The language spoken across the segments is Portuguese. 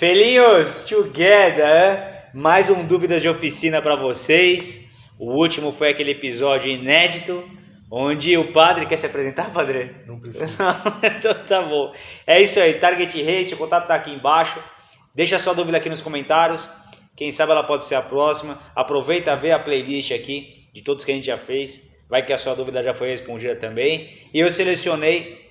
Felinhos, together! Mais um Dúvidas de Oficina para vocês. O último foi aquele episódio inédito, onde o padre quer se apresentar, padre? Não precisa. então tá bom. É isso aí, Target Race, o contato tá aqui embaixo. Deixa sua dúvida aqui nos comentários. Quem sabe ela pode ser a próxima. Aproveita, vê a playlist aqui de todos que a gente já fez. Vai que a sua dúvida já foi respondida também. E eu selecionei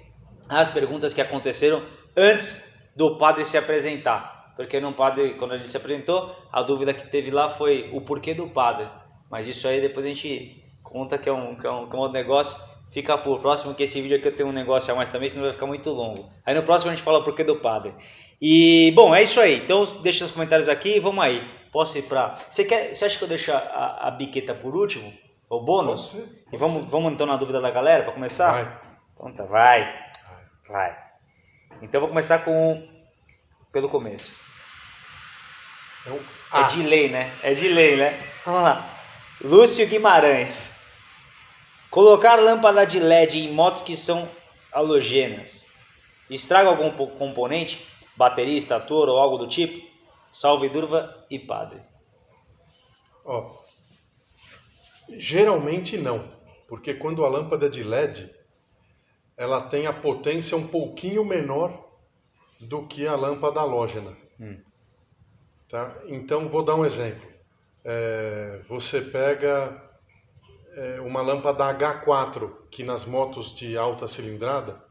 as perguntas que aconteceram antes do padre se apresentar. Porque no padre, quando ele se apresentou, a dúvida que teve lá foi o porquê do padre. Mas isso aí depois a gente conta que é um, que é um, que é um outro negócio. Fica por próximo, que esse vídeo aqui eu tenho um negócio a mais também, senão vai ficar muito longo. Aí no próximo a gente fala o porquê do padre. E, bom, é isso aí. Então deixa nos comentários aqui e vamos aí. Posso ir pra... Você, quer, você acha que eu deixo a, a biqueta por último? O bônus? Pode ser, pode e vamos, vamos então na dúvida da galera para começar? Vai. Então tá, vai. Vai. Então eu vou começar com pelo começo. É um É A. de lei, né? É de lei, né? Vamos lá. Lúcio Guimarães. Colocar lâmpada de LED em motos que são halogêneas. Estraga algum po- componente? Baterista, ator ou algo do tipo? Salve Durva e Padre. Ó, geralmente não, porque quando a lâmpada é de LED, ela tem a potência um pouquinho menor do que a lâmpada halógena. Hum. Tá? Então, vou dar um exemplo. É, você pega é, uma lâmpada H4, que nas motos de alta cilindrada,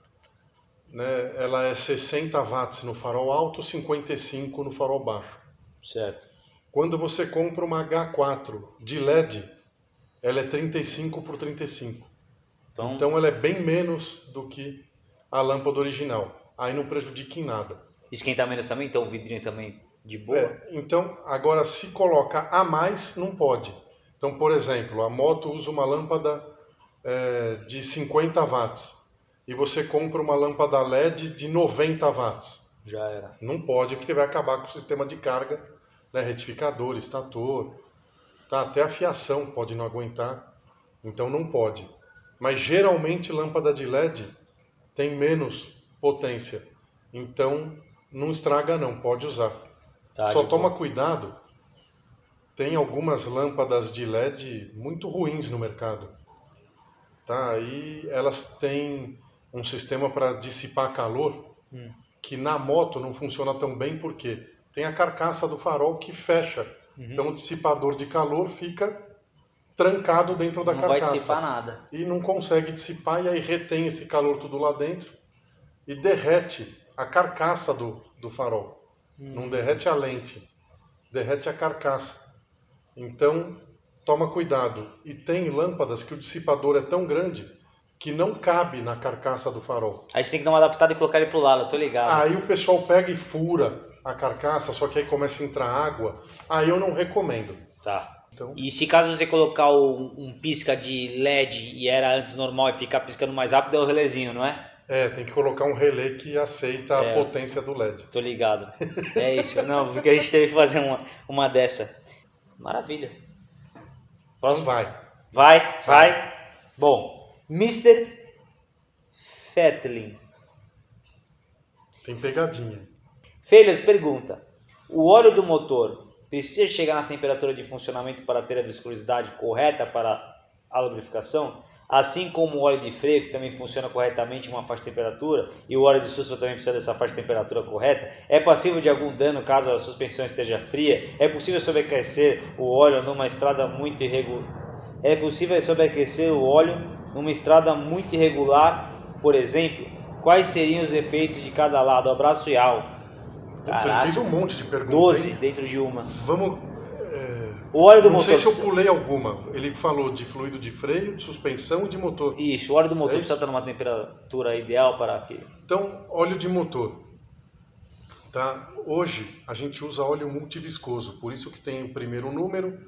né, ela é 60 watts no farol alto, 55 no farol baixo. Certo. Quando você compra uma H4 de LED, ela é 35 por 35. Então, Então ela é bem menos do que a lâmpada original. Aí não prejudica em nada. esquenta menos também, então o vidrinho também de boa. É, então, agora se coloca a mais, não pode. Então, por exemplo, a moto usa uma lâmpada é, de 50 watts e você compra uma lâmpada LED de 90 watts. Já era. Não pode, porque vai acabar com o sistema de carga, né? retificador, estator, tá? até a fiação pode não aguentar, então não pode. Mas geralmente lâmpada de LED tem menos potência, então não estraga não, pode usar. Tá, Só toma boa. cuidado, tem algumas lâmpadas de LED muito ruins no mercado. Tá? Aí elas têm um sistema para dissipar calor Hum. que na moto não funciona tão bem porque tem a carcaça do farol que fecha. Uhum. Então o dissipador de calor fica trancado dentro da Não vai carcaça. dissipar nada. E não consegue dissipar e aí retém esse calor tudo lá dentro e derrete a carcaça do, do farol. Hum. Não derrete a lente, derrete a carcaça. Então, toma cuidado. E tem lâmpadas que o dissipador é tão grande que não cabe na carcaça do farol. Aí você tem que dar uma adaptada e colocar ele pro lado, tô ligado. Aí o pessoal pega e fura a carcaça, só que aí começa a entrar água. Aí eu não recomendo. Tá. Então, E se caso você colocar um, um pisca de LED e era antes normal e ficar piscando mais rápido, é o relezinho, não é? É, tem que colocar um relé que aceita É. a potência do LED. Tô ligado. É isso. Não, porque a gente teve que fazer uma, uma dessa. Maravilha. Próximo. vai. Vai, vai. Bom, Mr. Fetlin. Tem pegadinha. Feiras pergunta: O óleo do motor precisa chegar na temperatura de funcionamento para ter a viscosidade correta para a lubrificação? Assim como o óleo de freio, que também funciona corretamente em uma faixa de temperatura, e o óleo de suspense também precisa dessa faixa de temperatura correta, é passível de algum dano caso a suspensão esteja fria? É possível sobreaquecer o óleo numa estrada muito irregular? É possível sobreaquecer o óleo numa estrada muito irregular, por exemplo? Quais seriam os efeitos de cada lado? Abraço e ele Caraca. fez um monte de perguntas. 12 hein? dentro de uma. Vamos. É, O óleo do Não motor. sei se eu pulei alguma. Ele falou de fluido de freio, de suspensão e de motor. Isso, o óleo do motor É precisa estar numa temperatura ideal para que. Então, óleo de motor. Tá? Hoje a gente usa óleo multiviscoso, por isso que tem o primeiro número,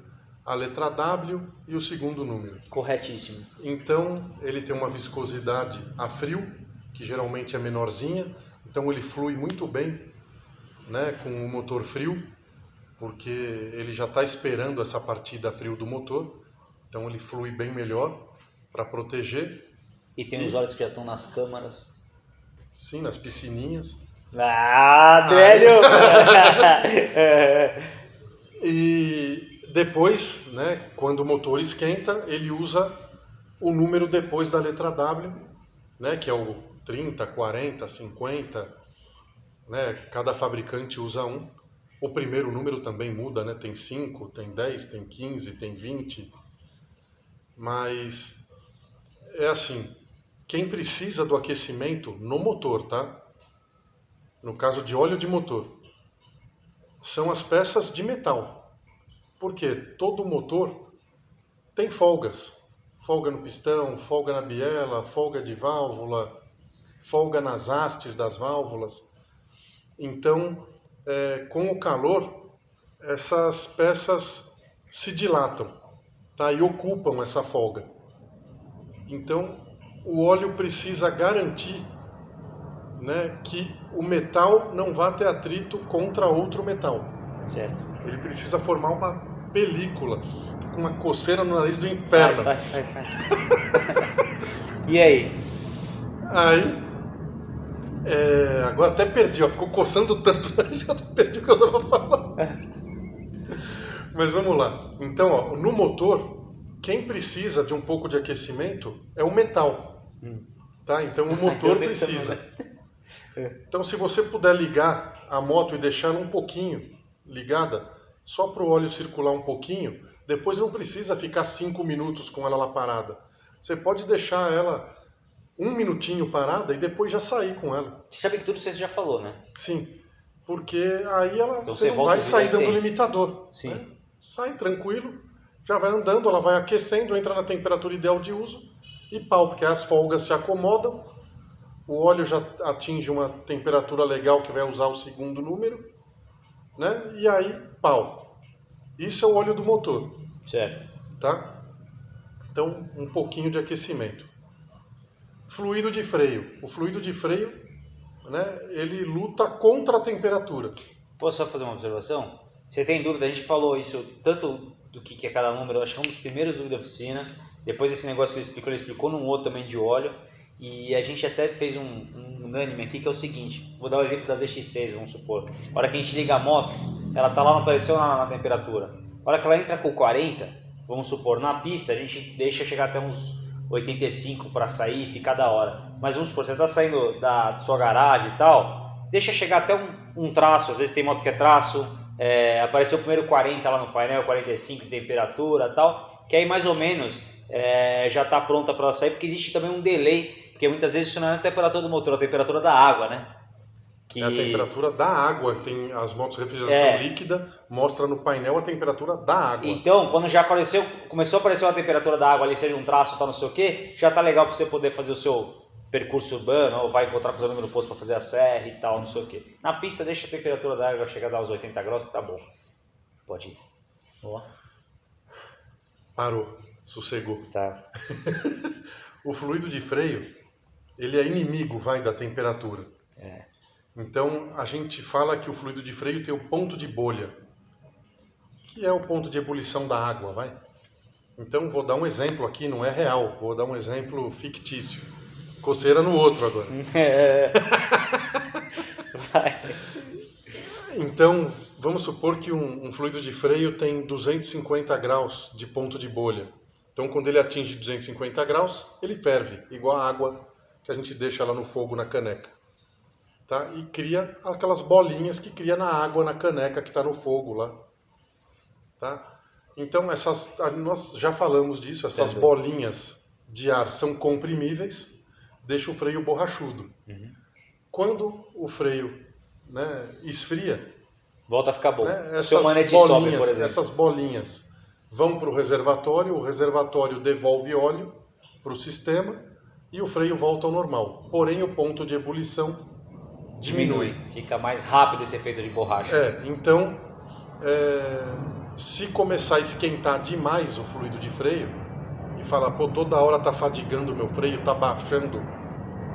a letra W e o segundo número. Corretíssimo. Então, ele tem uma viscosidade a frio, que geralmente é menorzinha, então ele flui muito bem né, com o motor frio, porque ele já está esperando essa partida a frio do motor, então ele flui bem melhor para proteger. E tem os óleos que já estão nas câmaras. Sim, nas piscininhas. Ah, velho! e depois, né, quando o motor esquenta, ele usa o número depois da letra W, né, que é o 30, 40, 50, né, cada fabricante usa um. O primeiro número também muda, né, tem 5, tem 10, tem 15, tem 20. Mas é assim, quem precisa do aquecimento no motor, tá? No caso de óleo de motor, são as peças de metal. Porque todo motor tem folgas folga no pistão, folga na biela, folga de válvula, folga nas hastes das válvulas. Então, é, com o calor, essas peças se dilatam tá? e ocupam essa folga. Então, o óleo precisa garantir né, que o metal não vá ter atrito contra outro metal. Certo. Ele precisa formar uma película, com uma coceira no nariz do inferno. Vai, vai, vai, e aí? Aí, é, agora até perdi, ó, ficou coçando tanto que eu perdi o que eu estava falando. Mas vamos lá. Então, ó, no motor, quem precisa de um pouco de aquecimento é o metal. Hum. Tá? Então o motor precisa. Então, se você puder ligar a moto e deixar ela um pouquinho ligada, só para o óleo circular um pouquinho, depois não precisa ficar cinco minutos com ela lá parada. Você pode deixar ela um minutinho parada e depois já sair com ela. Você sabe que tudo você já falou, né? Sim, porque aí ela então você, você vai sair dando tem. limitador. Sim. Né? Sai tranquilo, já vai andando, ela vai aquecendo, entra na temperatura ideal de uso e pau, porque as folgas se acomodam, o óleo já atinge uma temperatura legal que vai usar o segundo número, né? E aí, pau. Isso é o óleo do motor. Certo. Tá? Então, um pouquinho de aquecimento. Fluido de freio. O fluido de freio, né, ele luta contra a temperatura. Posso só fazer uma observação? Você tem dúvida? A gente falou isso tanto do que é cada número, acho que é um dos primeiros dúvidas da oficina. Depois esse negócio que ele explicou, ele explicou num outro também de óleo. E a gente até fez um, um unânime aqui que é o seguinte: vou dar o um exemplo das EX6, vamos supor. A hora que a gente liga a moto, ela tá lá, não apareceu na, na temperatura. A hora que ela entra com 40, vamos supor, na pista a gente deixa chegar até uns 85 para sair ficar da hora. Mas vamos supor, você está saindo da sua garagem e tal, deixa chegar até um, um traço, às vezes tem moto que é traço, é, apareceu o primeiro 40 lá no painel, 45 de temperatura e tal, que aí mais ou menos é, já está pronta para sair, porque existe também um delay, porque muitas vezes isso não é a temperatura do motor, é a temperatura da água, né? Que... É a temperatura da água, tem as motos de refrigeração é. líquida, mostra no painel a temperatura da água. Então, quando já apareceu, começou a aparecer a temperatura da água ali, seja um traço, tal, não sei o que, já tá legal para você poder fazer o seu percurso urbano, ou vai encontrar com os amigos no posto para fazer a serra e tal, não sei o que. Na pista deixa a temperatura da água chegar a dar os 80 graus, que tá bom. Pode ir. Boa. Parou, sossegou. Tá. o fluido de freio, ele é inimigo, vai, da temperatura. Então, a gente fala que o fluido de freio tem o ponto de bolha, que é o ponto de ebulição da água, vai? Então, vou dar um exemplo aqui, não é real, vou dar um exemplo fictício. Coceira no outro agora. É. vai. Então, vamos supor que um, um, fluido de freio tem 250 graus de ponto de bolha. Então, quando ele atinge 250 graus, ele ferve, igual a água que a gente deixa lá no fogo na caneca tá? e cria aquelas bolinhas que cria na água, na caneca que está no fogo lá. Tá? Então, essas, nós já falamos disso, essas bolinhas de ar são comprimíveis, deixa o freio borrachudo. Uhum. Quando o freio né, esfria, volta a ficar bom. Né, essas, bolinhas, sobe, essas bolinhas vão para o reservatório, o reservatório devolve óleo para o sistema e o freio volta ao normal. Porém, o ponto de ebulição diminui. Fica mais rápido esse efeito de borracha. É, então, é, se começar a esquentar demais o fluido de freio e falar, pô, toda hora tá fadigando o meu freio, tá baixando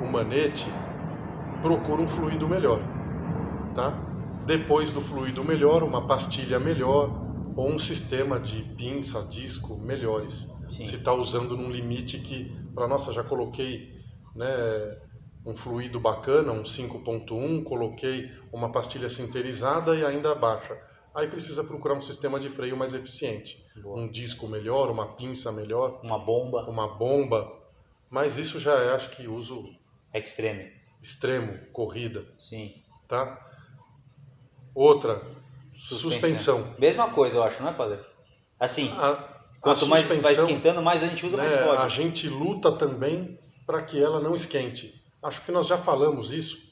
o manete, procura um fluido melhor, tá? Depois do fluido melhor, uma pastilha melhor ou um sistema de pinça, disco melhores. Sim. Se está usando num limite que, para nossa, já coloquei, né, um fluido bacana, um 5.1, coloquei uma pastilha sinterizada e ainda baixa. Aí precisa procurar um sistema de freio mais eficiente. Boa. Um disco melhor, uma pinça melhor, Uma bomba uma bomba. Mas isso já é, acho que, uso extreme. extremo, corrida, Sim. tá? Outra, suspensão. Mesma coisa, eu acho, não é, padre? Assim, A, quanto a mais vai suspensão, esquentando, mais a gente usa, mais né, pode. A gente luta também para que ela não esquente. Acho que nós já falamos isso.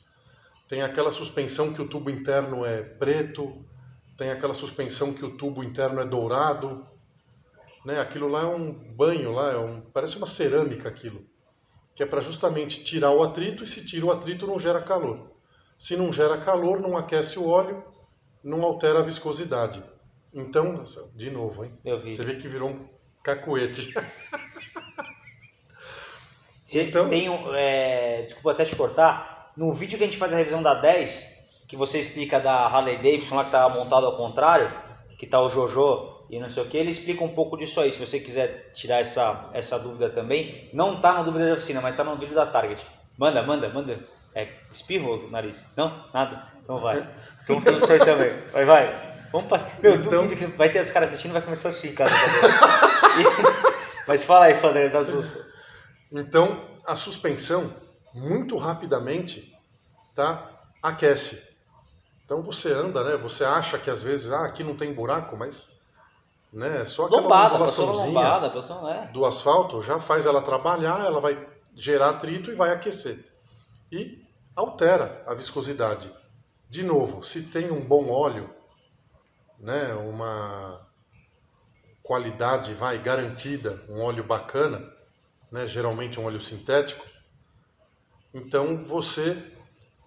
Tem aquela suspensão que o tubo interno é preto, tem aquela suspensão que o tubo interno é dourado. Né? Aquilo lá é um banho, lá é um, parece uma cerâmica aquilo, que é para justamente tirar o atrito e se tira o atrito não gera calor. Se não gera calor, não aquece o óleo, não altera a viscosidade. Então, de novo, hein? Você vê que virou um cacuete. Você Então- tem é, desculpa até te cortar, no vídeo que a gente faz a revisão da 10, que você explica da Harley Davidson lá que tá montado ao contrário, que tá o Jojo e não sei o que, ele explica um pouco disso aí. Se você quiser tirar essa, essa dúvida também, não tá na dúvida da oficina, mas tá no vídeo da Target. Manda, manda, manda. É, espirro o nariz? Não? Nada? Então vai. Então tem isso aí também. Vai, vai. Vamos passar. Meu, Então- duvido que vai ter os caras assistindo e vai começar a. E- Mas fala aí, Fandré, das suas... Então, a suspensão, muito rapidamente, tá? aquece. Então você anda, né? Você acha que às vezes, ah, aqui não tem buraco, mas né, só aquela Lombada, lombada, não é. do asfalto já faz ela trabalhar, ela vai gerar atrito e vai aquecer. E altera a viscosidade. De novo, se tem um bom óleo, né, uma qualidade vai garantida, um óleo bacana, né, geralmente um óleo sintético, então você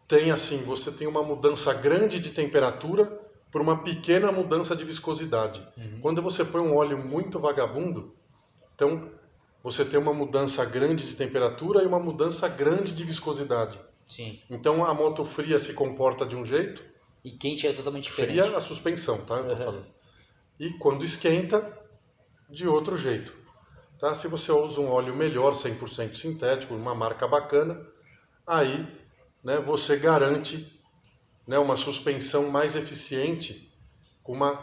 tem assim, você tem uma mudança grande de temperatura por uma pequena mudança de viscosidade. Uhum. Quando você põe um óleo muito vagabundo, então você tem uma mudança grande de temperatura e uma mudança grande de viscosidade. Sim. Então a moto fria se comporta de um jeito, E quente é totalmente diferente. fria a suspensão, tá? Eu tô Uhum. falando. E quando esquenta, de outro jeito. Tá? Se você usa um óleo melhor, 100% sintético, uma marca bacana, aí né, você garante né, uma suspensão mais eficiente com uma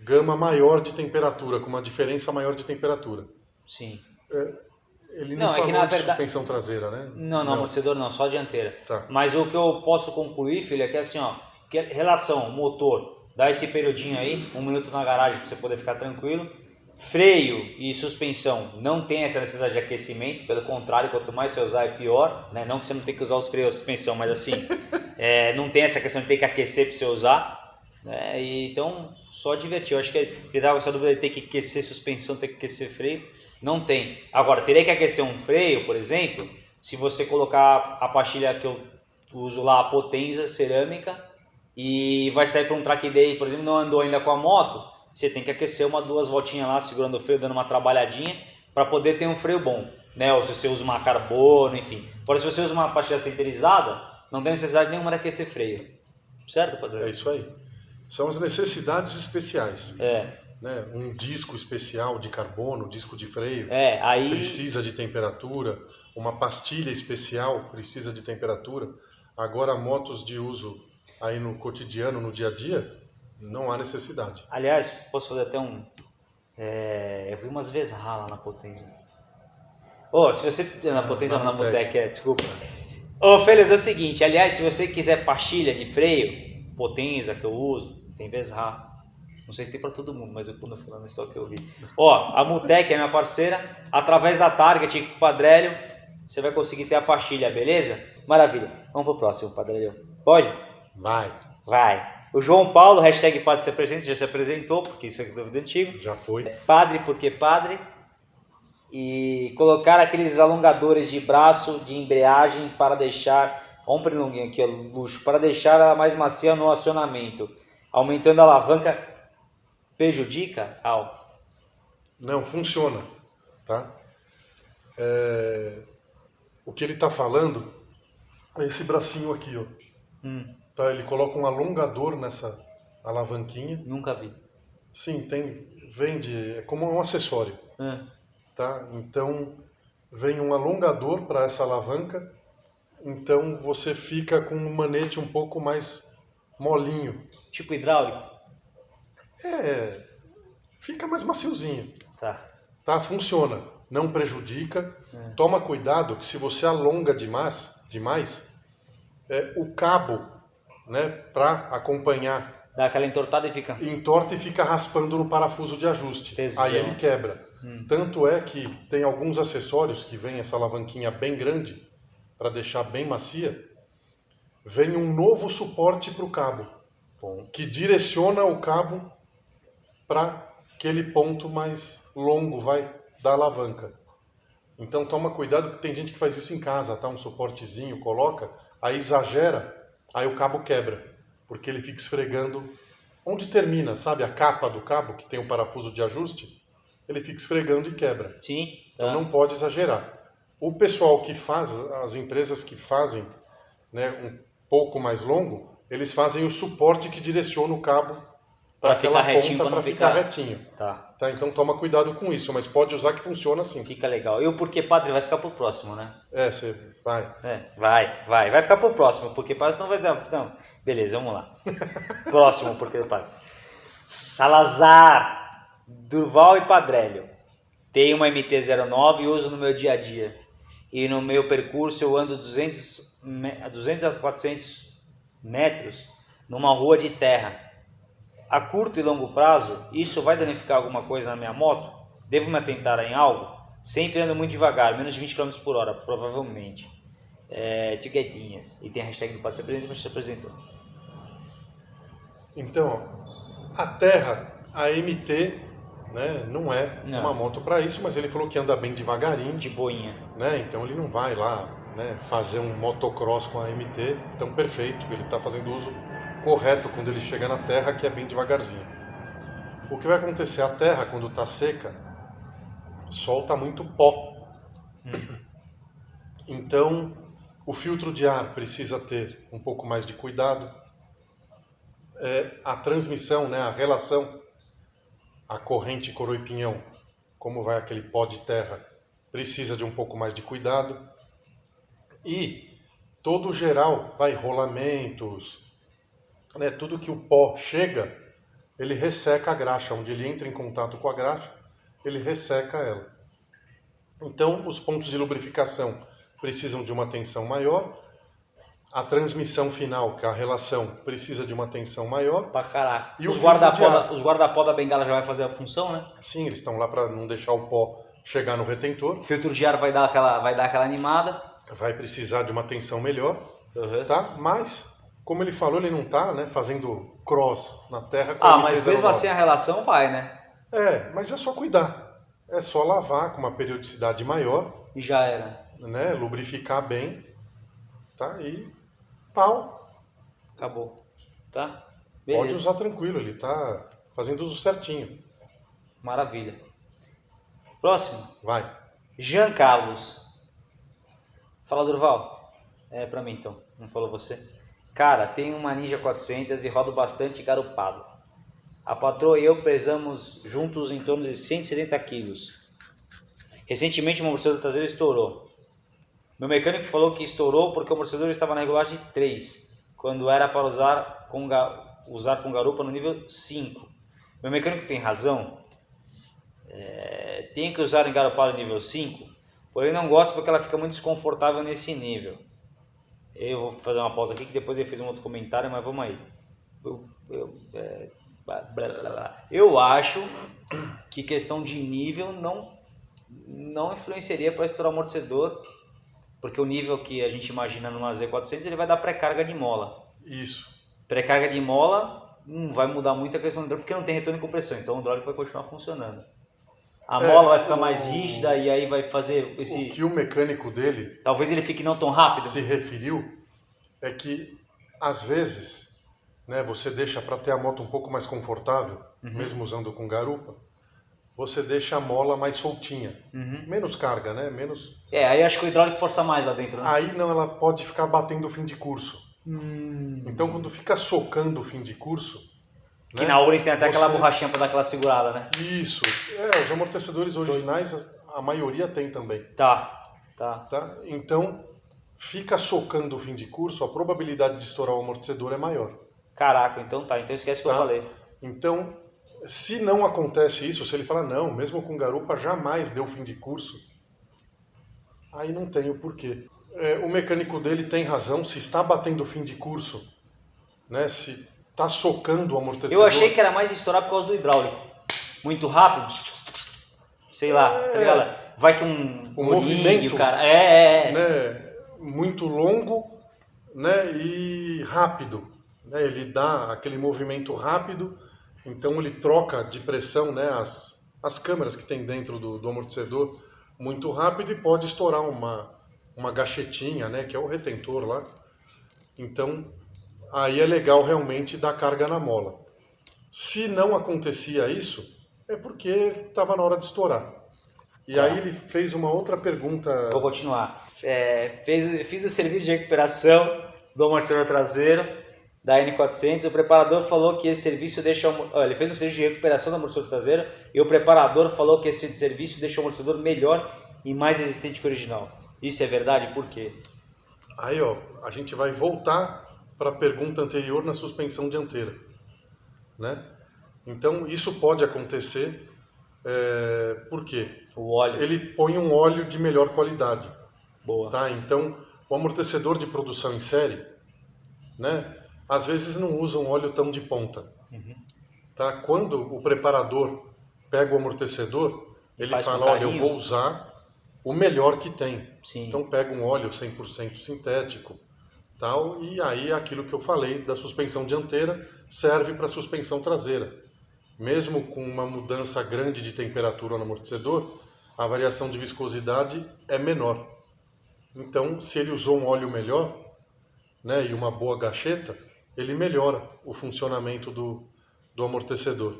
gama maior de temperatura, com uma diferença maior de temperatura. Sim. Ele não, Não, é que na de verdade- suspensão traseira, né? Não, não, amortecedor não, só dianteira. Tá. Mas o que eu posso concluir, filho, é que assim, ó, que relação motor, dá esse periodinho aí, um minuto na garagem pra você poder ficar tranquilo. Freio e suspensão não tem essa necessidade de aquecimento, pelo contrário, quanto mais você usar é pior, né? Não que você não tenha que usar os freios e suspensão, mas assim, é, não tem essa questão de ter que aquecer para você usar. Né? E, então, só divertir. Eu acho que ele estava com essa dúvida de ter que aquecer suspensão, ter que aquecer freio. Não tem. Agora, teria que aquecer um freio, por exemplo, se você colocar a pastilha que eu uso lá, a Potenza cerâmica, e vai sair para um track day, por exemplo, não andou ainda com a moto, você tem que aquecer uma, duas voltinhas lá, segurando o freio, dando uma trabalhadinha, para poder ter um freio bom. Né? Ou se você usa uma carbono, enfim. Porém, se você usa uma pastilha sinterizada, não tem necessidade nenhuma de aquecer freio. Certo, padrão? É isso aí. São as necessidades especiais. É, Né? Um disco especial de carbono, disco de freio, é, aí... precisa de temperatura. Uma pastilha especial precisa de temperatura. Agora, motos de uso aí no cotidiano, no dia a dia, não há necessidade. Aliás, posso fazer até um. é, eu vi umas vezes lá na potência. Ô, se você. Na Ah, potência, na não, na Mutec. Mutec, é, desculpa. Ô, Félix, é o seguinte: aliás, se você quiser pastilha de freio, potência que eu uso, tem Vesra. Não sei se tem pra todo mundo, mas eu quando fui lá no estoque eu vi. Ó, a Mutec é minha parceira. Através da Target com o Padrélio, você vai conseguir ter a pastilha, beleza? Maravilha. Vamos pro próximo, Padrélio. Pode? Vai, Vai. O João Paulo, hashtag Padre se apresenta, já se apresentou, porque isso é dúvida antigo. já foi. Padre porque padre. E colocar aqueles alongadores de braço de embreagem para deixar, um pernunguinho aqui, ó, luxo, para deixar ela mais macia no acionamento. Aumentando a alavanca prejudica? Ao. Não, funciona. Tá? É, O que ele está falando é esse bracinho aqui. Ó. Hum, Tá? Ele coloca um alongador nessa alavanquinha. nunca vi. Sim, tem, vende, é como um acessório. Hum, Tá? Então, vem um alongador para essa alavanca. Então você fica com um manete um pouco mais molinho. Tipo hidráulico? É, fica mais maciozinho. Tá. Tá, funciona. Não prejudica. É. Toma cuidado que se você alonga demais, demais é, o cabo, né, para acompanhar, Dá aquela entortada e fica. entorta e fica raspando no parafuso de ajuste. Tesão. Aí ele quebra. Hum. Tanto é que tem alguns acessórios que vem essa alavanquinha bem grande para deixar bem macia. Vem um novo suporte para o cabo, Bom. que direciona o cabo para aquele ponto mais longo, vai da alavanca. Então toma cuidado, que tem gente que faz isso em casa, tá? Um suportezinho, coloca, aí exagera, aí o cabo quebra, porque ele fica esfregando onde termina, sabe? A capa do cabo que tem o parafuso de ajuste, ele fica esfregando e quebra. Sim. Então Tá. não pode exagerar. O pessoal que faz, as empresas que fazem né, um pouco mais longo, eles fazem o suporte que direciona o cabo para ficar retinho, não para ficar ficar- retinho. Tá. Tá? Então toma cuidado com isso, mas pode usar que funciona assim. Fica legal. E o porquê padre vai ficar pro próximo, né? É, você vai. É, vai, vai. Vai ficar pro próximo, porque padre não vai dar. Não. Beleza, vamos lá. próximo, porque padre. Salazar, Durval e Padrélio. Tenho uma MT-09 e uso no meu dia a dia. E no meu percurso eu ando 200, me- 200 a 400 metros numa rua de terra. A curto e longo prazo, isso vai danificar alguma coisa na minha moto? Devo me atentar em algo? Sempre ando muito devagar, menos de 20 km por hora, provavelmente. É, etiquetinhas. E tem a hashtag do Padre se apresenta, mas se apresentou. Então, a Terra, a MT, né, não é Não. uma moto para isso, mas ele falou que anda bem devagarinho, De boinha. né? Então ele não vai lá, né, fazer um motocross com a MT, então perfeito, ele está fazendo uso correto quando ele chega na Terra, que é bem devagarzinho. O que vai acontecer? A Terra, quando está seca, solta muito pó. Então, o filtro de ar precisa ter um pouco mais de cuidado. É, a transmissão, né, a relação, a corrente coroa e pinhão, como vai aquele pó de terra, precisa de um pouco mais de cuidado. E todo o geral, vai rolamentos, né, tudo que o pó chega, ele resseca a graxa, onde ele entra em contato com a graxa, ele resseca ela. Então, os pontos de lubrificação precisam de uma tensão maior. A transmissão final, que é a relação, precisa de uma tensão maior. Pra caraca. E os guarda-pó da, os guarda-pó da bengala já vai fazer a função, né? Sim, eles estão lá para não deixar o pó chegar no retentor. O filtro de ar vai dar aquela, vai dar aquela animada. Vai precisar de uma tensão melhor, Uhum. tá? Mas, como ele falou, ele não tá, né, fazendo cross na terra com Ah, mas MT-09. mesmo assim a relação vai, né? É, mas é só cuidar. É só lavar com uma periodicidade maior, E já era. né, lubrificar bem, tá? E pau. Acabou. Tá? Pode Beleza. usar tranquilo, ele tá fazendo uso certinho. Maravilha. Próximo. Vai. Jean Carlos. Fala, Durval. É pra mim então, não falou você. Cara, tenho uma Ninja 400 e rodo bastante garupado. A patroa e eu pesamos juntos em torno de 170 quilos. Recentemente o amortecedor traseiro estourou. Meu mecânico falou que estourou porque o amortecedor estava na regulagem 3, quando era para usar com, usar com garupa no nível 5. Meu mecânico tem razão? É, tenho que usar engarupado nível 5, porém não gosto porque ela fica muito desconfortável nesse nível. Eu vou fazer uma pausa aqui que depois ele fez um outro comentário, mas vamos aí. Eu, eu, é, blá, blá, blá. Eu acho que questão de nível não, não influenciaria para estourar amortecedor, porque o nível que a gente imagina numa Z400 ele vai dar pré-carga de mola. Isso. Pré-carga de mola não vai mudar muito a questão do hidráulico, porque não tem retorno de compressão, então o hidráulico vai continuar funcionando. A É, mola vai ficar mais o- rígida e aí vai fazer O esse. que o mecânico dele Talvez ele fique não tão rápido. se referiu é que às vezes, né, você deixa para ter a moto um pouco mais confortável, Uhum. mesmo usando com garupa, você deixa a mola mais soltinha, Uhum. menos carga, né? Menos. É, aí acho que o hidráulico força mais lá dentro, né? Aí não, ela pode ficar batendo o fim de curso. Hum. Então quando fica socando o fim de curso, Que né, na Ourens tem até aquela você- borrachinha pra dar aquela segurada, né? Isso. É, os amortecedores originais a- a maioria tem também. Tá, tá. tá? Então fica socando o fim de curso, a probabilidade de estourar o amortecedor é maior. Caraca, então tá. Então esquece o que Tá. eu falei. Então, se não acontece isso, se ele falar, não, mesmo com garupa jamais deu fim de curso, aí não tem o porquê. É, o mecânico dele tem razão, se está batendo fim de curso, né, se está socando o amortecedor... Eu achei que era mais estourar por causa do hidráulico. Muito rápido. Sei lá, tá É. ligado? Vai que um O movimento, cara. É, é, é. né, muito longo né, e rápido. Né, ele dá aquele movimento rápido, então ele troca de pressão né, as, as câmeras que tem dentro do, do amortecedor muito rápido e pode estourar uma, uma gachetinha, né, que é o retentor lá. Então, aí é legal realmente dar carga na mola. Se não acontecia isso, é porque estava na hora de estourar. E Tá. aí ele fez uma outra pergunta. Vou continuar. É, fez, fiz o serviço de recuperação do amortecedor traseiro da N400. O preparador falou que esse serviço deixa. Olha, ele fez o serviço de recuperação do amortecedor traseiro e o preparador falou que esse serviço deixa o amortecedor melhor e mais resistente que o original. Isso é verdade? Por quê? Aí, ó, a gente vai voltar para a pergunta anterior na suspensão dianteira, né? Então, isso pode acontecer, é, por quê? O óleo. Ele põe um óleo de melhor qualidade, Boa. tá? Então, o amortecedor de produção em série, né? Às vezes não usa um óleo tão de ponta, Uhum. tá? Quando o preparador pega o amortecedor, ele Faz fala, olha, eu vou usar o melhor que tem. Sim. Então pega um óleo 100% sintético, tal, e aí aquilo que eu falei da suspensão dianteira serve para suspensão traseira. Mesmo com uma mudança grande de temperatura no amortecedor, a variação de viscosidade é menor. Então, se ele usou um óleo melhor, né, e uma boa gacheta, ele melhora o funcionamento do, do amortecedor,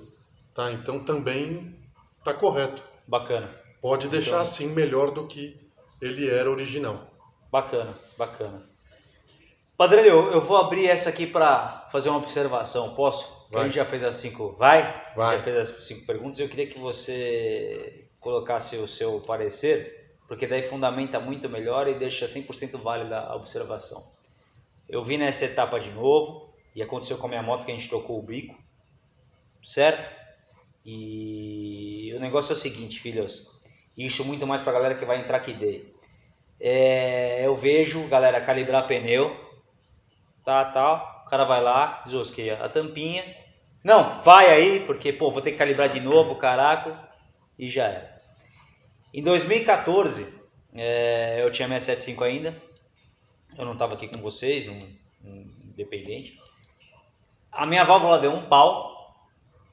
tá? Então também está correto. Bacana. Pode deixar Então- assim melhor do que ele era original. Bacana, bacana. Padre, eu, eu vou abrir essa aqui para fazer uma observação, posso? A gente já fez as cinco. Vai? Vai. Já fez as cinco perguntas. Eu queria que você colocasse o seu parecer, porque daí fundamenta muito melhor e deixa 100% válida a observação. Eu vi nessa etapa de novo e aconteceu com a minha moto que a gente trocou o bico, certo? E o negócio é o seguinte, filhos. Isso muito mais pra galera que vai entrar aqui dentro. É, eu vejo, galera, calibrar pneu, tá, tal. O cara vai lá, desosqueia a tampinha. Não, vai aí, porque, pô, vou ter que calibrar de novo, caraca, e já era. Em 2014, é, eu tinha minha 75 ainda, eu não estava aqui com vocês, num independente. A minha válvula deu um pau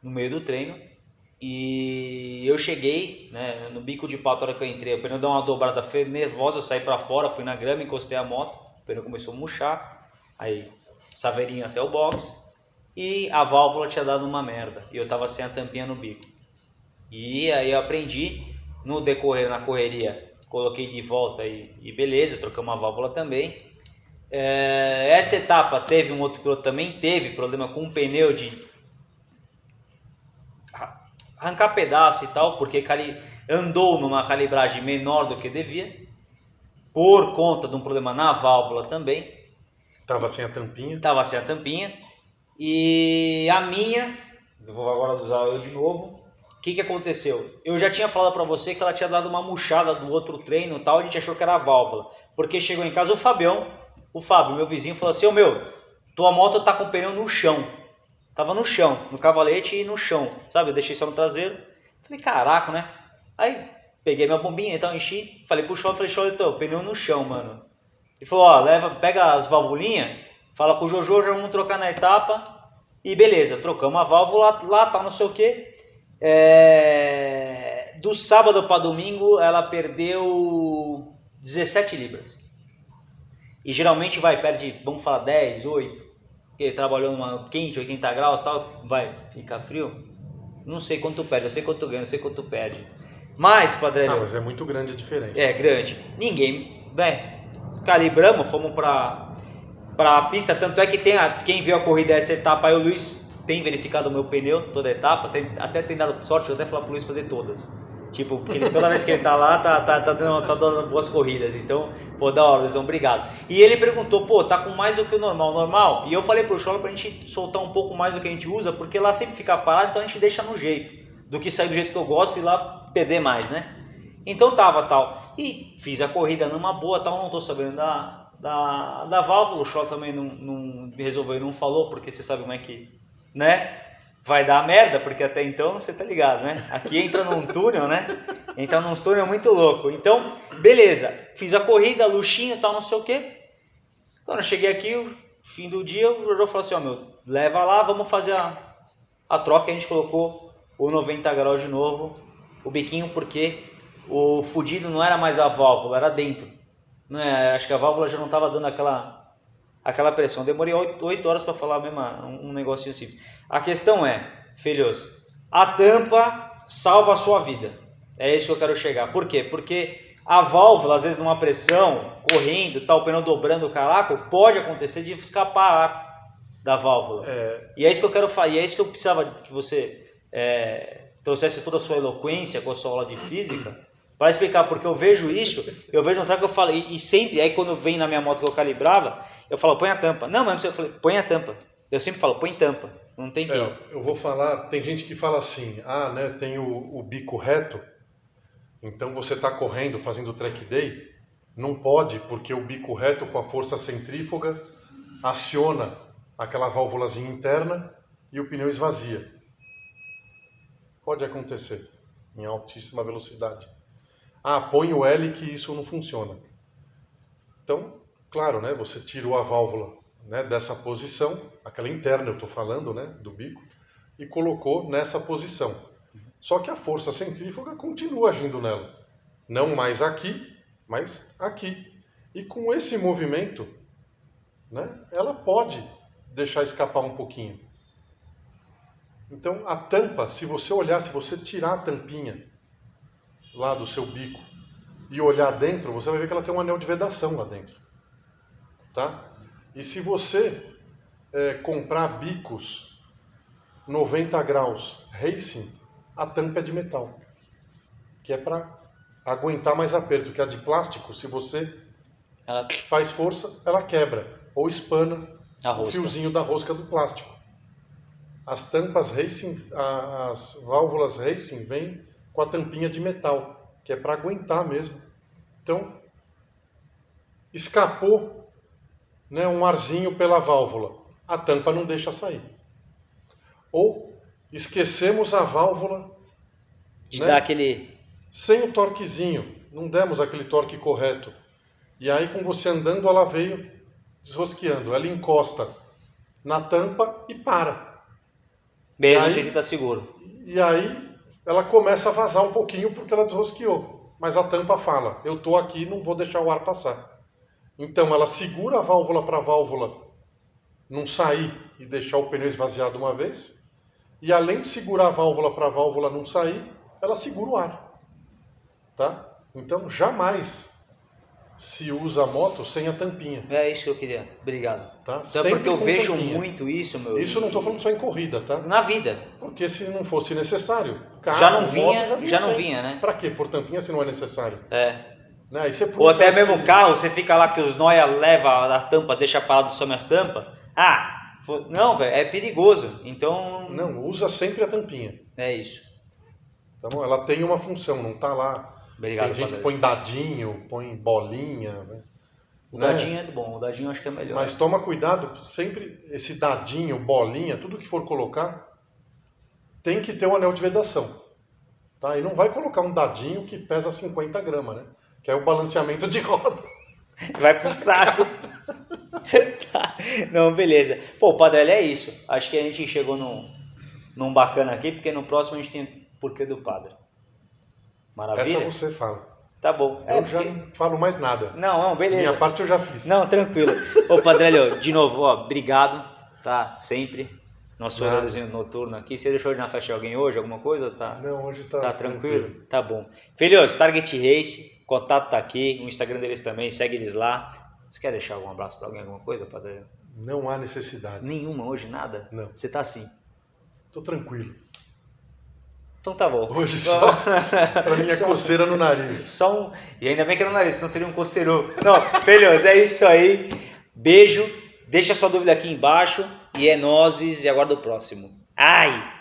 no meio do treino e eu cheguei né, no bico de pau na hora que eu entrei. O pneu deu uma dobrada nervosa, eu saí para fora, fui na grama, encostei a moto, o pneu começou a murchar, aí saveirinho até o box e a válvula tinha dado uma merda e eu tava sem a tampinha no bico. E aí eu aprendi no decorrer na correria, coloquei de volta e, e beleza, troquei uma válvula também. É, essa etapa teve um outro piloto também teve problema com um pneu de arra- arrancar pedaço e tal, porque cali- andou numa calibragem menor do que devia, por conta de um problema na válvula também Tava sem a tampinha. estava sem a tampinha. E a minha, vou agora usar eu de novo. O que, que aconteceu? Eu já tinha falado para você que ela tinha dado uma murchada do outro treino e tal, a gente achou que era a válvula. Porque chegou em casa o Fabião, o Fábio, meu vizinho, falou assim: Ô meu, tua moto tá com o pneu no chão. Tava no chão, no cavalete e no chão, sabe? Eu deixei só no traseiro. Falei, caraca, né? Aí peguei minha bombinha e tal, enchi. Falei pro Show, falei, Show, então, pneu no chão, mano. Ele falou, ó, leva, pega as valvulinhas, fala com o Jojo, já vamos trocar na etapa. E beleza, trocamos a válvula lá, tal, não sei o que. do sábado para domingo, ela perdeu 17 libras. E geralmente vai, perde, vamos falar 10, 8. Porque trabalhou numa quente, 80 graus tal, vai ficar frio. Não sei quanto perde, eu sei quanto ganha, eu sei quanto perde. Mas, Padre, Ah, mas é muito grande a diferença. é grande. Ninguém, né? Calibramos, fomos pra, pra pista. Tanto é que tem a, quem viu a corrida essa etapa aí, o Luiz tem verificado o meu pneu, toda a etapa. tem- até tem dado sorte, eu até falar pro Luiz fazer todas. Tipo, porque ele, toda vez que ele tá lá, tá, tá, tá, dando, tá dando boas corridas. Então, pô, da hora, Luizão, obrigado. E ele perguntou, pô, tá com mais do que o normal, normal? E eu falei pro Chola pra gente soltar um pouco mais do que a gente usa, porque lá sempre fica parado, então a gente deixa no jeito. Do que sair do jeito que eu gosto e lá perder mais, né? Então tava tal. E fiz a corrida numa boa, tal, não tô sabendo da, da, da válvula. O Chola também não, não resolveu, não falou, porque você sabe como é que, né? vai dar merda, porque até então você tá ligado, né? Aqui entra num túnel, né? Entra num túnel muito louco. Então, beleza, fiz a corrida, luxinho e tal, não sei o quê. Quando eu cheguei aqui, fim do dia, o Jojo falou assim, ó, meu, leva lá, vamos fazer a, a troca. A gente colocou o 90 graus de novo, o biquinho, porque o fudido não era mais a válvula, era dentro. Né? Acho que a válvula já não estava dando aquela aquela pressão. Demorei 8 horas para falar mesmo um negocinho assim. A questão é, filhos, a tampa salva a sua vida. É isso que eu quero chegar. Por quê? Porque a válvula, às vezes numa pressão, correndo, tá, o pneu dobrando o caraco, pode acontecer de escapar da válvula. É... E é isso que eu quero falar, e é isso que eu precisava que você é, trouxesse toda a sua eloquência com a sua aula de física, para explicar, porque eu vejo isso, eu vejo um que eu falo, e, e, sempre, aí quando vem na minha moto que eu calibrava, eu falo, põe a tampa. Não, mas eu falei, põe a tampa. Eu sempre falo, põe tampa. Não tem que. É, eu vou falar, tem gente que fala assim, ah, né, tem o, o bico reto, então você está correndo, fazendo track day, não pode, porque o bico reto com a força centrífuga aciona aquela válvulazinha interna e o pneu esvazia. Pode acontecer em altíssima velocidade. Ah, põe o L que isso não funciona. Então, claro, né, você tirou a válvula né, dessa posição, aquela interna eu estou falando, né, do bico, e colocou nessa posição. Só que a força centrífuga continua agindo nela. Não mais aqui, mas aqui. E com esse movimento, né, ela pode deixar escapar um pouquinho. Então, a tampa, se você olhar, se você tirar a tampinha lá do seu bico e olhar dentro, você vai ver que ela tem um anel de vedação lá dentro. Tá? E se você é, comprar bicos 90 graus racing, a tampa é de metal, que é para aguentar mais aperto, que a de plástico, se você ela... faz força, ela quebra ou espana o fiozinho da rosca do plástico. As tampas racing, as válvulas racing vêm com a tampinha de metal, que é para aguentar mesmo. Então, escapou né, um arzinho pela válvula, a tampa não deixa sair. Ou esquecemos a válvula de né, dar aquele sem o torquezinho, não demos aquele torque correto. E aí com você andando ela veio desrosqueando, ela encosta na tampa e para. Mesmo aí, sem estar seguro. E aí ela começa a vazar um pouquinho porque ela desrosqueou. Mas a tampa fala: eu estou aqui, não vou deixar o ar passar. Então ela segura a válvula para a válvula não sair e deixar o pneu esvaziado uma vez. E além de segurar a válvula para a válvula não sair, ela segura o ar. Tá? Então jamais se usa a moto sem a tampinha. É isso que eu queria. Obrigado. Tá? Então, porque eu vejo tampinha. muito isso, meu. Isso eu não estou falando só em corrida, tá? Na vida. Porque se não fosse necessário, carro, já não vinha, moto, já, vinha, já não vinha, né? Para quê? Por tampinha se não é necessário. É. Né? Ou até mesmo o carro, você fica lá que os noia leva a tampa, deixa parado só minhas tampas. Ah, não, velho, é perigoso. Então. Não, usa sempre a tampinha. É isso. Tá bom? Ela tem uma função, não tá lá Obrigado, Tem gente que põe dadinho, põe bolinha. Né? O né? dadinho é bom, o dadinho eu acho que é melhor. Mas toma cuidado, sempre esse dadinho, bolinha, tudo que for colocar, tem que ter um anel de vedação. Tá? E não vai colocar um dadinho que pesa 50 gramas, né? Que é o balanceamento de roda. Vai pro saco. tá. Não, beleza. Pô, Padre, é isso. Acho que a gente chegou num, num bacana aqui, porque no próximo a gente tem porquê do Padre. Maravilha? Essa você fala. Tá bom. Eu é, já porque... não falo mais nada. Não, não, beleza. Minha parte eu já fiz. Não, tranquilo. Ô, Padrelho, de novo, ó, obrigado, tá? Sempre. Nosso horáriozinho noturno aqui. Você deixou de na festa de alguém hoje, alguma coisa? Tá, não, hoje tá, tá tranquilo. tranquilo. Tá bom. Filhos, Target Race, contato tá aqui, o Instagram deles também, segue eles lá. Você quer deixar algum abraço para alguém, alguma coisa, Padre? Não há necessidade. Nenhuma hoje, nada? Não. Você tá assim? Tô tranquilo. Então tá bom. Hoje só pra minha Só- coceira no nariz. Só um. E ainda bem que era no nariz, senão seria um coceiro. Não, filhos, é isso aí. Beijo. Deixa sua dúvida aqui embaixo. E é nozes. E aguardo o próximo. Ai!